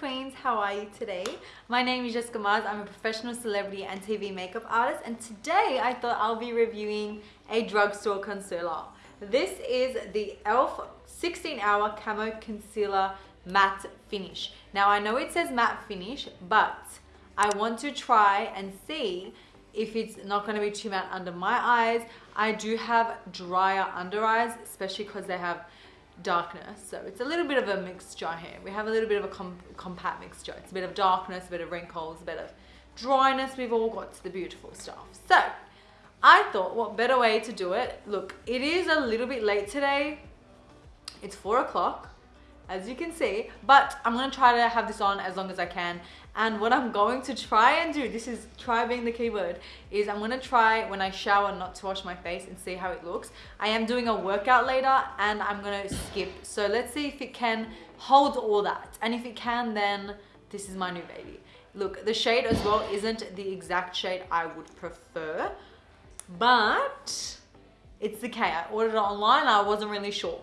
queens, how are you today? My name is Jessica Mars, I'm a professional celebrity and TV makeup artist and today I thought I'll be reviewing a drugstore concealer. This is the e.l.f. 16 hour camo concealer matte finish. Now I know it says matte finish but I want to try and see if it's not going to be too matte under my eyes. I do have drier under eyes especially because they have darkness. So it's a little bit of a mixture here. We have a little bit of a com compact mixture. It's a bit of darkness, a bit of wrinkles, a bit of dryness. We've all got the beautiful stuff. So I thought what better way to do it. Look, it is a little bit late today. It's four o'clock as you can see but I'm gonna try to have this on as long as I can and what I'm going to try and do this is try being the keyword is I'm gonna try when I shower not to wash my face and see how it looks. I am doing a workout later and I'm gonna skip. So let's see if it can hold all that. And if it can then this is my new baby. Look the shade as well isn't the exact shade I would prefer but it's okay I ordered it online. I wasn't really sure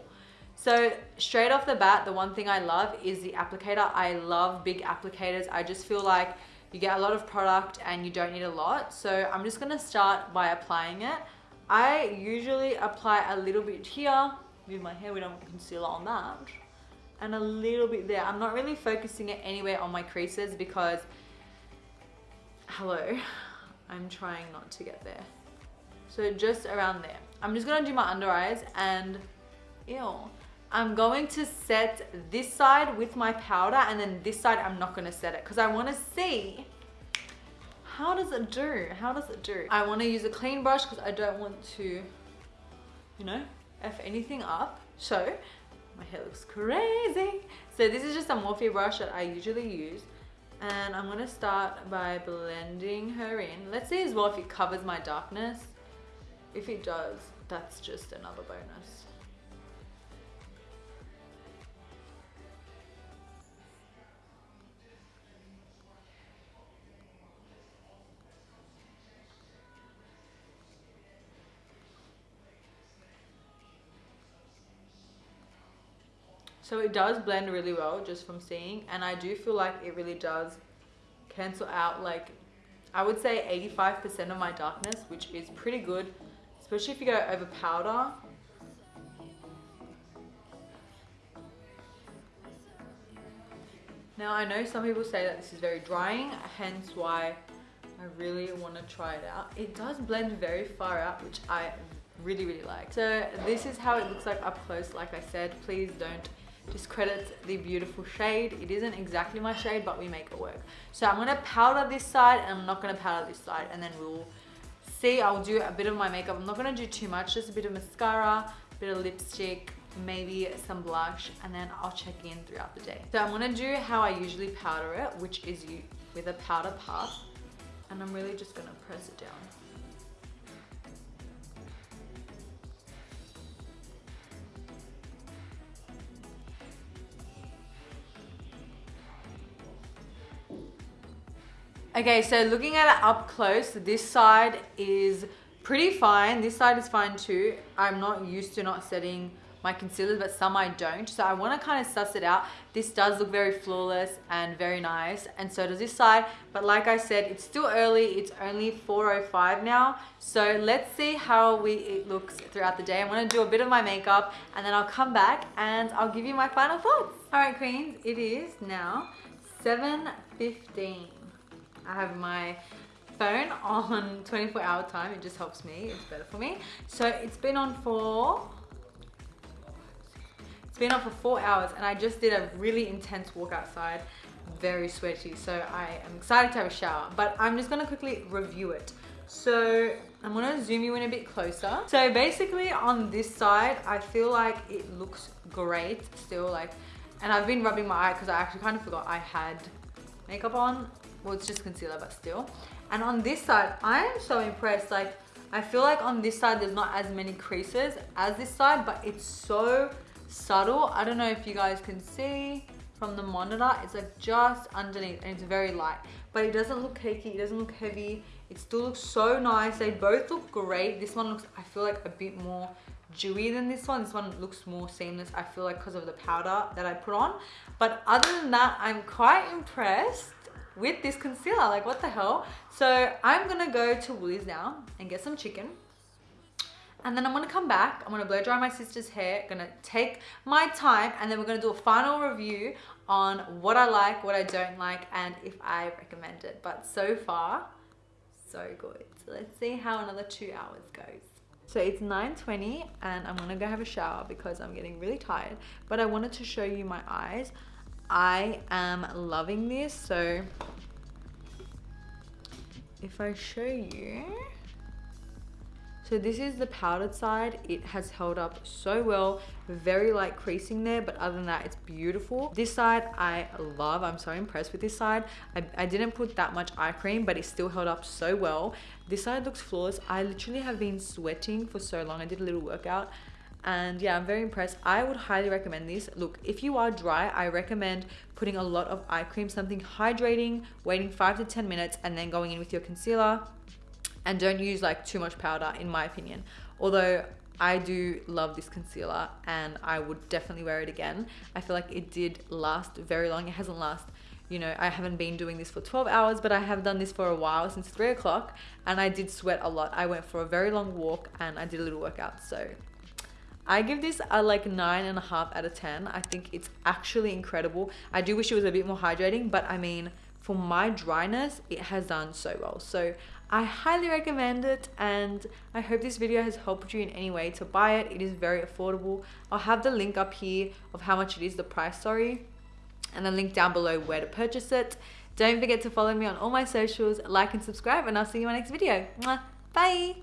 so straight off the bat, the one thing I love is the applicator. I love big applicators. I just feel like you get a lot of product and you don't need a lot. So I'm just gonna start by applying it. I usually apply a little bit here with my hair, we don't concealer on that. And a little bit there. I'm not really focusing it anywhere on my creases because, hello, I'm trying not to get there. So just around there. I'm just gonna do my under eyes and, ew. I'm going to set this side with my powder and then this side I'm not going to set it because I want to see how does it do? How does it do? I want to use a clean brush because I don't want to, you know, F anything up. So my hair looks crazy. So this is just a Morphe brush that I usually use. And I'm going to start by blending her in. Let's see as well if it covers my darkness. If it does, that's just another bonus. So it does blend really well just from seeing and I do feel like it really does cancel out like I would say 85% of my darkness which is pretty good especially if you go over powder Now I know some people say that this is very drying, hence why I really want to try it out. It does blend very far out, which I really, really like. So this is how it looks like up close. Like I said, please don't discredit the beautiful shade. It isn't exactly my shade, but we make it work. So I'm gonna powder this side and I'm not gonna powder this side and then we'll see. I'll do a bit of my makeup. I'm not gonna do too much, just a bit of mascara, a bit of lipstick, maybe some blush, and then I'll check in throughout the day. So I'm gonna do how I usually powder it, which is with a powder puff. And I'm really just gonna press it down. Okay, so looking at it up close, this side is pretty fine. This side is fine too. I'm not used to not setting my concealers, but some I don't. So I want to kind of suss it out. This does look very flawless and very nice. And so does this side. But like I said, it's still early. It's only 4.05 now. So let's see how we it looks throughout the day. I'm going to do a bit of my makeup and then I'll come back and I'll give you my final thoughts. All right, queens, it is now 7.15. I have my phone on 24 hour time. It just helps me. It's better for me. So it's been on for it's been on for four hours and I just did a really intense walk outside very sweaty so I am excited to have a shower but I'm just gonna quickly review it so I'm gonna zoom you in a bit closer so basically on this side I feel like it looks great still like and I've been rubbing my eye because I actually kind of forgot I had makeup on well it's just concealer but still. And on this side i am so impressed. Like i feel like on this side there's not as many creases as this side but it's so subtle. I don't know if you guys can see from the monitor it's like just underneath and it's very light. But it doesn't look cakey it doesn't look heavy. It still looks so nice. They both look great. This one looks i feel like a bit more dewy than this one. This one looks more seamless, I feel like because of the powder that I put on. But other than that, I'm quite impressed with this concealer. Like what the hell? So I'm gonna go to Woolies now and get some chicken. And then I'm gonna come back, I'm gonna blow dry my sister's hair, gonna take my time, and then we're gonna do a final review on what I like, what I don't like, and if I recommend it. But so far, so good. So let's see how another two hours goes. So it's 9.20 and I'm gonna go have a shower because I'm getting really tired. But I wanted to show you my eyes. I am loving this. So if I show you, so this is the powdered side. It has held up so well. Very light creasing there, but other than that, it's beautiful. This side I love. I'm so impressed with this side. I, I didn't put that much eye cream, but it still held up so well. This side looks flawless. I literally have been sweating for so long. I did a little workout and yeah i'm very impressed i would highly recommend this look if you are dry i recommend putting a lot of eye cream something hydrating waiting five to ten minutes and then going in with your concealer and don't use like too much powder in my opinion although I do love this concealer and I would definitely wear it again. I feel like it did last very long. It hasn't last, you know, I haven't been doing this for 12 hours, but I have done this for a while since three o'clock and I did sweat a lot. I went for a very long walk and I did a little workout. So I give this a like nine and a half out of 10. I think it's actually incredible. I do wish it was a bit more hydrating, but I mean, for my dryness, it has done so well. So I highly recommend it and I hope this video has helped you in any way to buy it. It is very affordable. I'll have the link up here of how much it is, the price, sorry, and a link down below where to purchase it. Don't forget to follow me on all my socials, like and subscribe, and I'll see you in my next video. Bye!